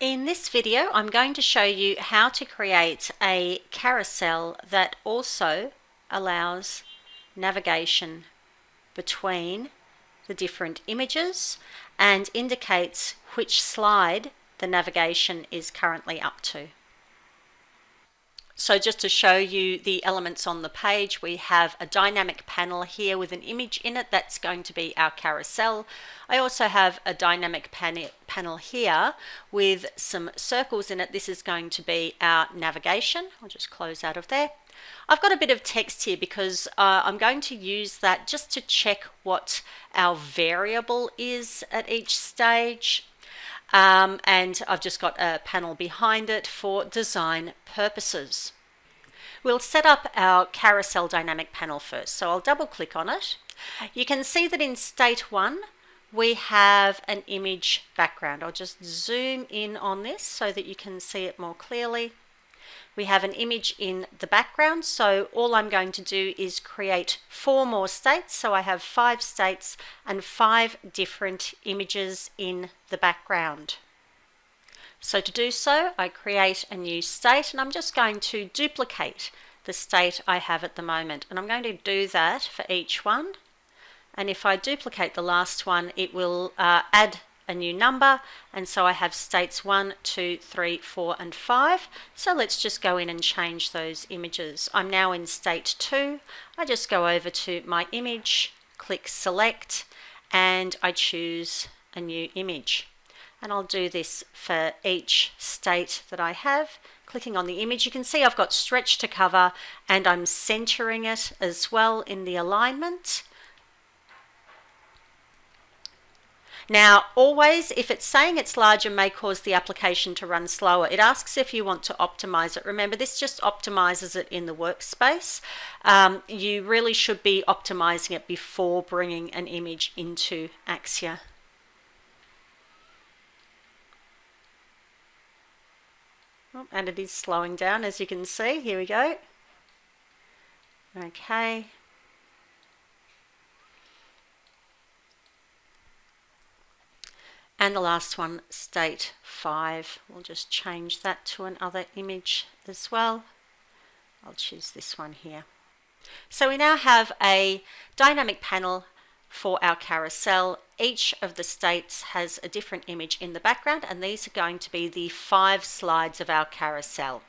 In this video, I'm going to show you how to create a carousel that also allows navigation between the different images and indicates which slide the navigation is currently up to. So just to show you the elements on the page, we have a dynamic panel here with an image in it. That's going to be our carousel. I also have a dynamic pan panel here with some circles in it. This is going to be our navigation. I'll just close out of there. I've got a bit of text here because uh, I'm going to use that just to check what our variable is at each stage. Um, and I've just got a panel behind it for design purposes. We'll set up our carousel dynamic panel first. So I'll double click on it. You can see that in state one, we have an image background. I'll just zoom in on this so that you can see it more clearly. We have an image in the background, so all I'm going to do is create four more states. So I have five states and five different images in the background. So to do so, I create a new state and I'm just going to duplicate the state I have at the moment. And I'm going to do that for each one. And if I duplicate the last one, it will uh, add a new number. And so I have states 1, 2, 3, 4 and 5 so let's just go in and change those images. I'm now in state 2 I just go over to my image click select and I choose a new image. And I'll do this for each state that I have. Clicking on the image you can see I've got stretch to cover and I'm centering it as well in the alignment Now, always, if it's saying it's larger may cause the application to run slower, it asks if you want to optimize it. Remember, this just optimizes it in the workspace. Um, you really should be optimizing it before bringing an image into Axure. Oh, and it is slowing down, as you can see. Here we go. Okay. And the last one, state 5. We'll just change that to another image as well. I'll choose this one here. So we now have a dynamic panel for our carousel. Each of the states has a different image in the background and these are going to be the five slides of our carousel.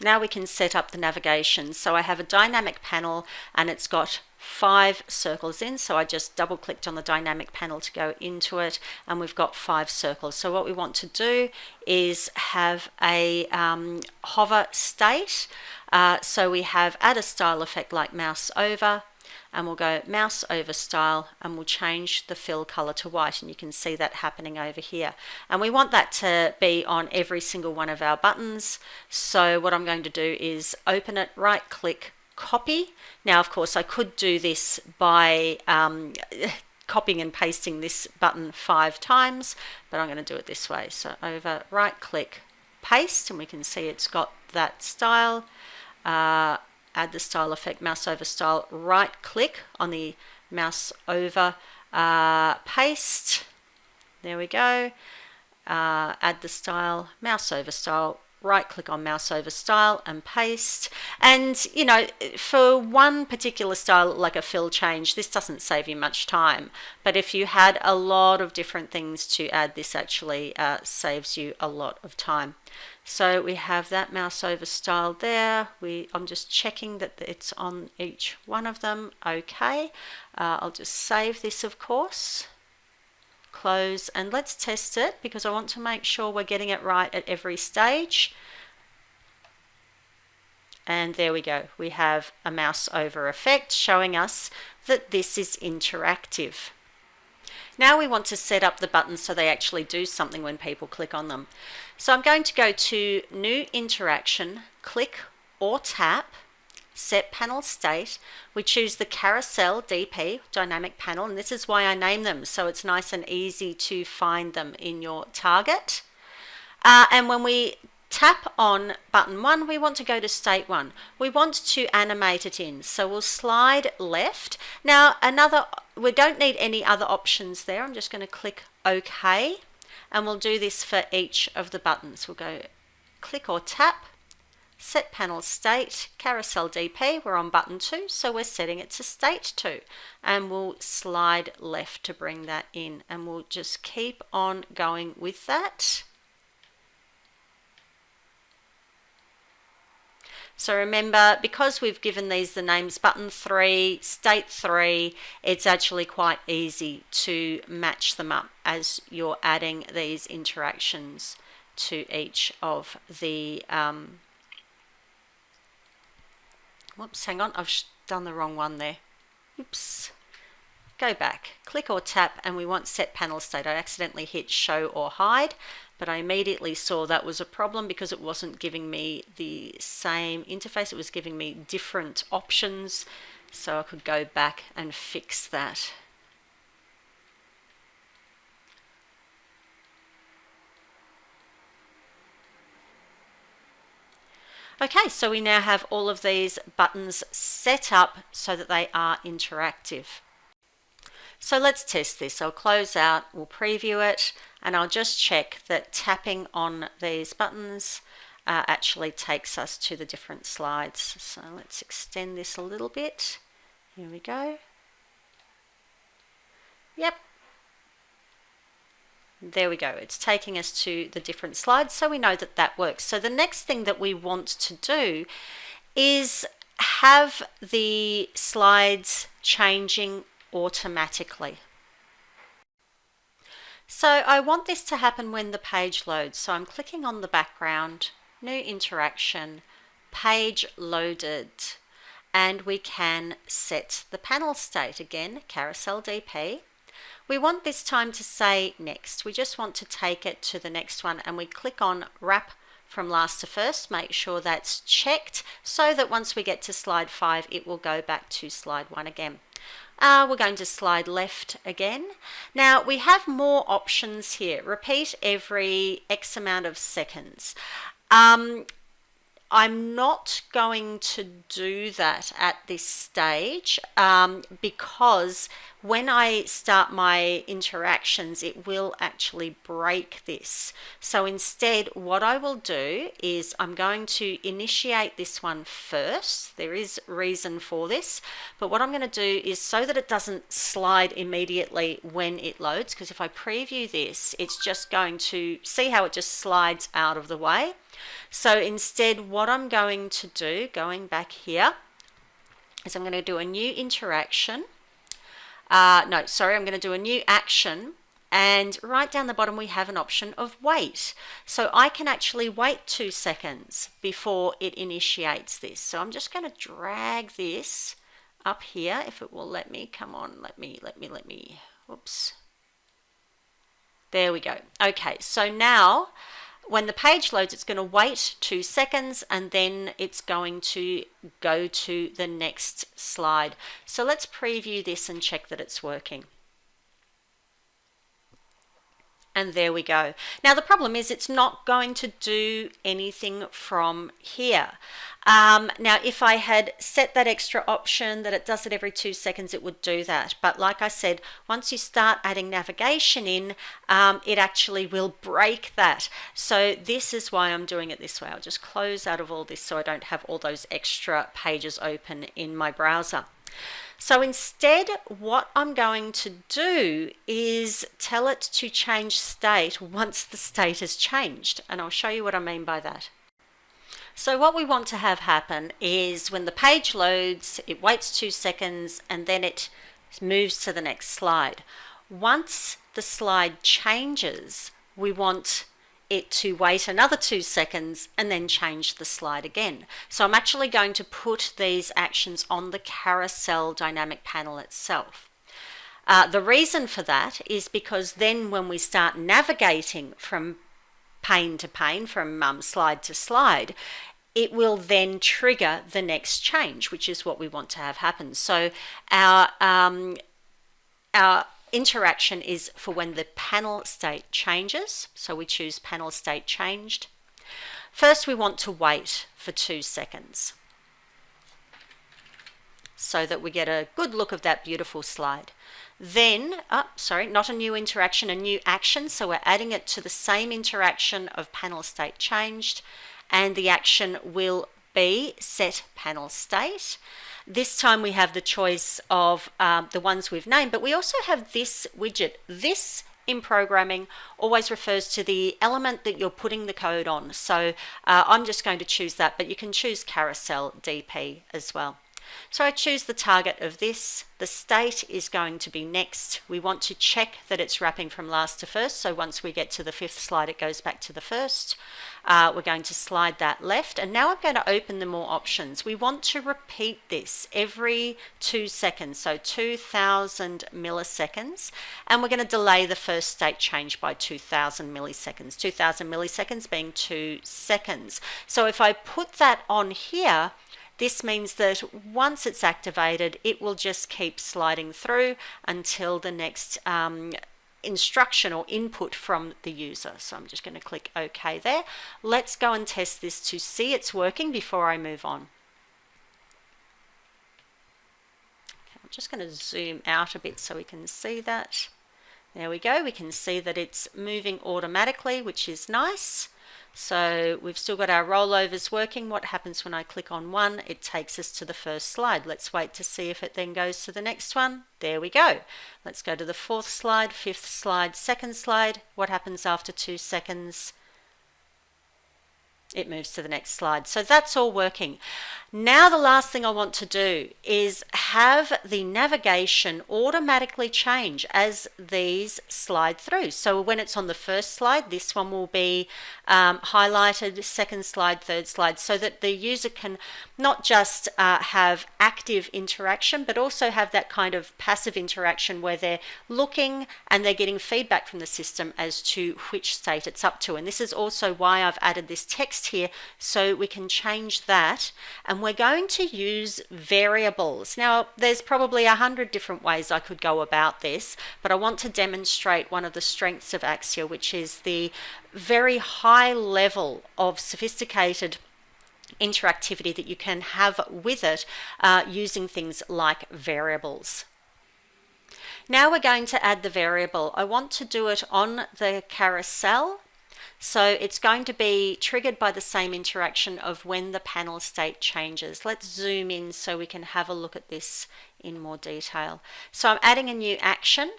Now we can set up the navigation. So I have a dynamic panel and it's got five circles in. So I just double clicked on the dynamic panel to go into it and we've got five circles. So what we want to do is have a um, hover state. Uh, so we have add a style effect like mouse over and we'll go mouse over style and we'll change the fill color to white and you can see that happening over here. And we want that to be on every single one of our buttons. So what I'm going to do is open it right click copy. Now of course I could do this by um, copying and pasting this button five times but I'm going to do it this way. So over right click paste and we can see it's got that style. Uh, add the style effect mouse over style right click on the mouse over uh, paste. There we go. Uh, add the style mouse over style right click on mouse over style and paste. And you know for one particular style like a fill change this doesn't save you much time. But if you had a lot of different things to add this actually uh, saves you a lot of time so we have that mouse over style there. We I'm just checking that it's on each one of them. Okay. Uh, I'll just save this of course. Close and let's test it because I want to make sure we're getting it right at every stage. And there we go. We have a mouse over effect showing us that this is interactive. Now we want to set up the buttons so they actually do something when people click on them so I'm going to go to new interaction click or tap set panel state, we choose the carousel DP, dynamic panel, and this is why I name them, so it's nice and easy to find them in your target. Uh, and when we tap on button one, we want to go to state one. We want to animate it in, so we'll slide left. Now, another, we don't need any other options there. I'm just going to click OK. And we'll do this for each of the buttons. We'll go click or tap, set panel state, carousel DP, we're on button 2, so we're setting it to state 2. And we'll slide left to bring that in, and we'll just keep on going with that. So remember, because we've given these the names button 3, state 3, it's actually quite easy to match them up as you're adding these interactions to each of the... Um, whoops, hang on, I've done the wrong one there. Oops. Go back, click or tap, and we want set panel state. I accidentally hit show or hide but I immediately saw that was a problem because it wasn't giving me the same interface. It was giving me different options. So I could go back and fix that. Okay, so we now have all of these buttons set up so that they are interactive. So let's test this. I'll close out, we'll preview it, and I'll just check that tapping on these buttons uh, actually takes us to the different slides. So let's extend this a little bit. Here we go. Yep. There we go. It's taking us to the different slides, so we know that that works. So the next thing that we want to do is have the slides changing automatically. So I want this to happen when the page loads. So I'm clicking on the background, new interaction, page loaded, and we can set the panel state again, carousel DP. We want this time to say next. We just want to take it to the next one and we click on wrap from last to first, make sure that's checked so that once we get to slide five, it will go back to slide one again. Uh, we're going to slide left again. Now we have more options here. Repeat every X amount of seconds. Um, I'm not going to do that at this stage um, because when I start my interactions, it will actually break this. So instead, what I will do is I'm going to initiate this one first. There is reason for this, but what I'm going to do is so that it doesn't slide immediately when it loads, because if I preview this, it's just going to see how it just slides out of the way. So instead, what I'm going to do, going back here, is I'm going to do a new interaction uh, no, sorry, I'm going to do a new action and right down the bottom we have an option of wait. So I can actually wait two seconds before it initiates this. So I'm just going to drag this up here if it will let me. Come on, let me, let me, let me. Whoops. There we go. Okay, so now when the page loads, it's going to wait two seconds and then it's going to go to the next slide. So let's preview this and check that it's working. And there we go. Now the problem is it's not going to do anything from here. Um, now if I had set that extra option that it does it every two seconds, it would do that. But like I said, once you start adding navigation in, um, it actually will break that. So this is why I'm doing it this way. I'll just close out of all this so I don't have all those extra pages open in my browser. So instead, what I'm going to do is tell it to change state once the state has changed. And I'll show you what I mean by that. So what we want to have happen is when the page loads, it waits two seconds and then it moves to the next slide. Once the slide changes, we want it to wait another two seconds and then change the slide again. So I'm actually going to put these actions on the carousel dynamic panel itself. Uh, the reason for that is because then when we start navigating from pane to pane, from um, slide to slide, it will then trigger the next change, which is what we want to have happen. So our, um, our Interaction is for when the panel state changes. So we choose panel state changed. First, we want to wait for two seconds so that we get a good look of that beautiful slide. then, oh, sorry, not a new interaction, a new action. So we're adding it to the same interaction of panel state changed and the action will be set panel state. This time we have the choice of um, the ones we've named, but we also have this widget. This in programming always refers to the element that you're putting the code on. So uh, I'm just going to choose that, but you can choose carousel DP as well. So I choose the target of this. The state is going to be next. We want to check that it's wrapping from last to first. So once we get to the fifth slide, it goes back to the first. Uh, we're going to slide that left. And now I'm going to open the more options. We want to repeat this every two seconds. So 2000 milliseconds. And we're going to delay the first state change by 2000 milliseconds. 2000 milliseconds being two seconds. So if I put that on here, this means that once it's activated, it will just keep sliding through until the next um, instruction or input from the user. So I'm just going to click OK there. Let's go and test this to see it's working before I move on. Okay, I'm just going to zoom out a bit so we can see that. There we go. We can see that it's moving automatically, which is nice. So we've still got our rollovers working. What happens when I click on one? It takes us to the first slide. Let's wait to see if it then goes to the next one. There we go. Let's go to the fourth slide, fifth slide, second slide. What happens after two seconds? It moves to the next slide. So that's all working. Now the last thing I want to do is have the navigation automatically change as these slide through. So when it's on the first slide, this one will be um, highlighted, second slide, third slide, so that the user can not just uh, have active interaction, but also have that kind of passive interaction where they're looking and they're getting feedback from the system as to which state it's up to. And this is also why I've added this text here so we can change that and we're going to use variables. Now there's probably a hundred different ways I could go about this but I want to demonstrate one of the strengths of Axure which is the very high level of sophisticated interactivity that you can have with it uh, using things like variables. Now we're going to add the variable. I want to do it on the carousel so it's going to be triggered by the same interaction of when the panel state changes. Let's zoom in so we can have a look at this in more detail. So I'm adding a new action.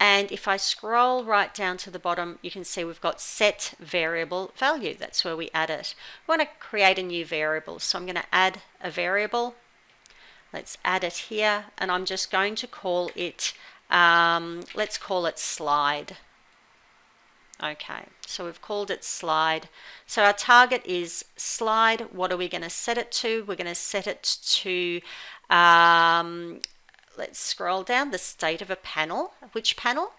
And if I scroll right down to the bottom, you can see we've got set variable value. That's where we add it. We want to create a new variable. So I'm going to add a variable. Let's add it here. And I'm just going to call it, um, let's call it slide. Okay, so we've called it slide. So our target is slide. What are we going to set it to? We're going to set it to, um, let's scroll down, the state of a panel. Which panel?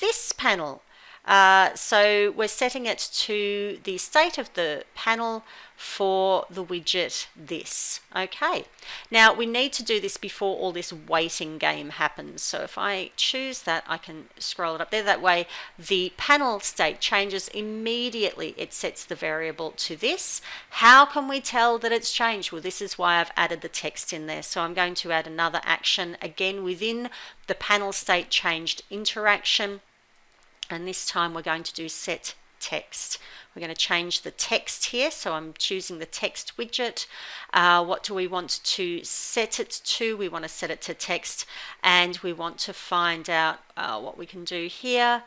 This panel. Uh, so we're setting it to the state of the panel for the widget this. Okay, now we need to do this before all this waiting game happens. So if I choose that, I can scroll it up there. That way the panel state changes immediately. It sets the variable to this. How can we tell that it's changed? Well, this is why I've added the text in there. So I'm going to add another action again within the panel state changed interaction and this time we're going to do set text. We're going to change the text here, so I'm choosing the text widget. Uh, what do we want to set it to? We want to set it to text, and we want to find out uh, what we can do here.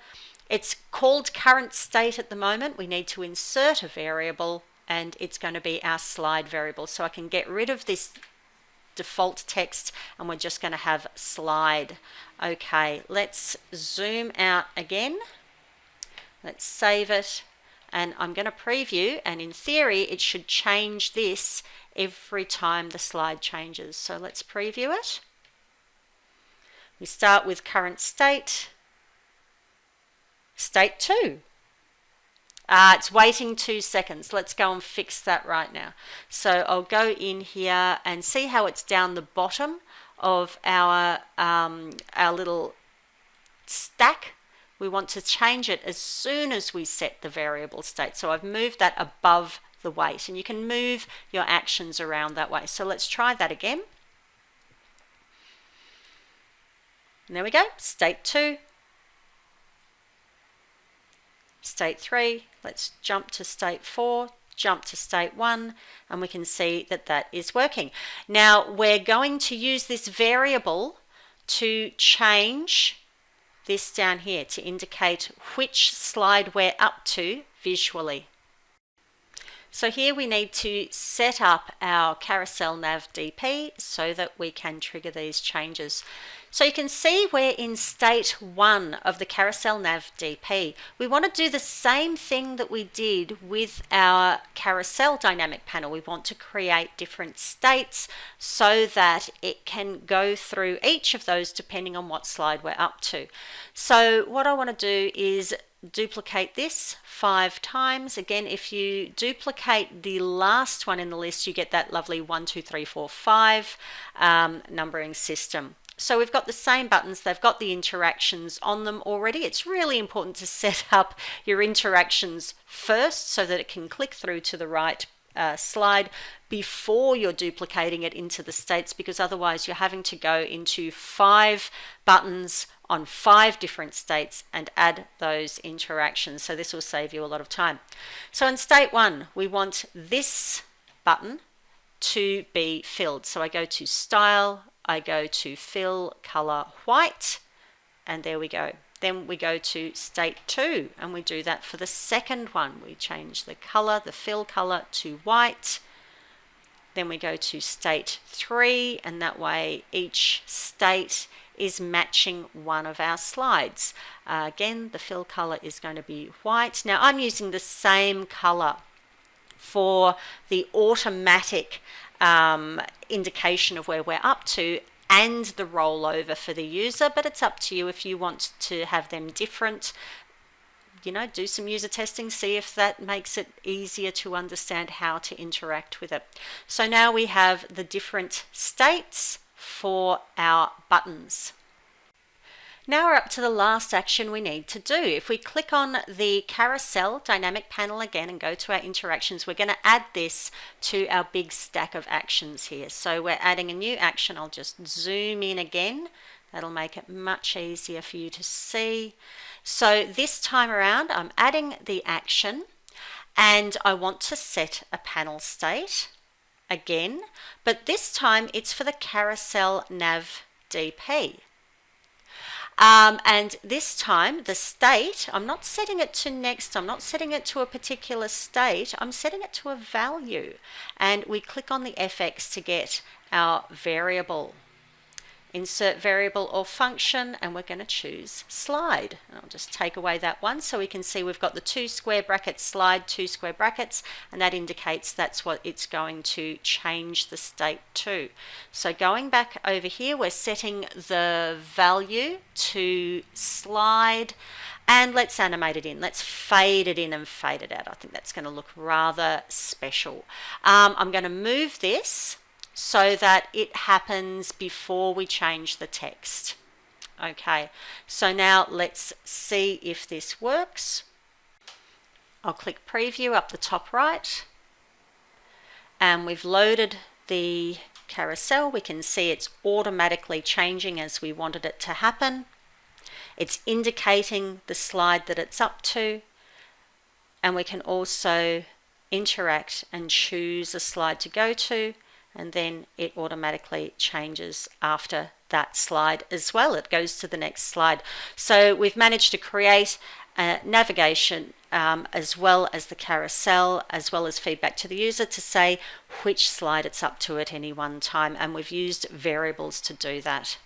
It's called current state at the moment. We need to insert a variable, and it's going to be our slide variable. So I can get rid of this default text and we're just going to have slide. Okay, let's zoom out again. Let's save it and I'm going to preview and in theory it should change this every time the slide changes. So let's preview it. We start with current state, state 2. Uh, it's waiting two seconds. Let's go and fix that right now. So I'll go in here and see how it's down the bottom of our, um, our little stack. We want to change it as soon as we set the variable state. So I've moved that above the wait and you can move your actions around that way. So let's try that again. And there we go, state 2, state 3, let's jump to state 4, jump to state 1, and we can see that that is working. Now we're going to use this variable to change this down here to indicate which slide we're up to visually. So here we need to set up our carousel nav DP so that we can trigger these changes. So you can see we're in state one of the carousel nav DP. We want to do the same thing that we did with our carousel dynamic panel. We want to create different states so that it can go through each of those depending on what slide we're up to. So what I want to do is duplicate this five times. Again, if you duplicate the last one in the list, you get that lovely one, two, three, four, five um, numbering system. So we've got the same buttons, they've got the interactions on them already. It's really important to set up your interactions first so that it can click through to the right uh, slide before you're duplicating it into the states because otherwise you're having to go into five buttons on five different states and add those interactions. So this will save you a lot of time. So in state one, we want this button to be filled. So I go to style, I go to fill color white, and there we go. Then we go to state two, and we do that for the second one. We change the color, the fill color to white. Then we go to state three, and that way each state is matching one of our slides. Uh, again, the fill color is going to be white. Now I'm using the same color for the automatic um, indication of where we're up to and the rollover for the user, but it's up to you if you want to have them different. You know, do some user testing, see if that makes it easier to understand how to interact with it. So now we have the different states for our buttons. Now we're up to the last action we need to do. If we click on the carousel dynamic panel again and go to our interactions, we're going to add this to our big stack of actions here. So we're adding a new action. I'll just zoom in again. That'll make it much easier for you to see. So this time around, I'm adding the action and I want to set a panel state again, but this time it's for the carousel nav DP. Um, and this time the state, I'm not setting it to next, I'm not setting it to a particular state, I'm setting it to a value. And we click on the FX to get our variable insert variable or function and we're going to choose slide. And I'll just take away that one so we can see we've got the two square brackets slide, two square brackets, and that indicates that's what it's going to change the state to. So going back over here, we're setting the value to slide and let's animate it in. Let's fade it in and fade it out. I think that's going to look rather special. Um, I'm going to move this so that it happens before we change the text. Okay, so now let's see if this works. I'll click preview up the top right and we've loaded the carousel. We can see it's automatically changing as we wanted it to happen. It's indicating the slide that it's up to and we can also interact and choose a slide to go to and then it automatically changes after that slide as well. It goes to the next slide. So we've managed to create a navigation um, as well as the carousel, as well as feedback to the user to say which slide it's up to at any one time. And we've used variables to do that.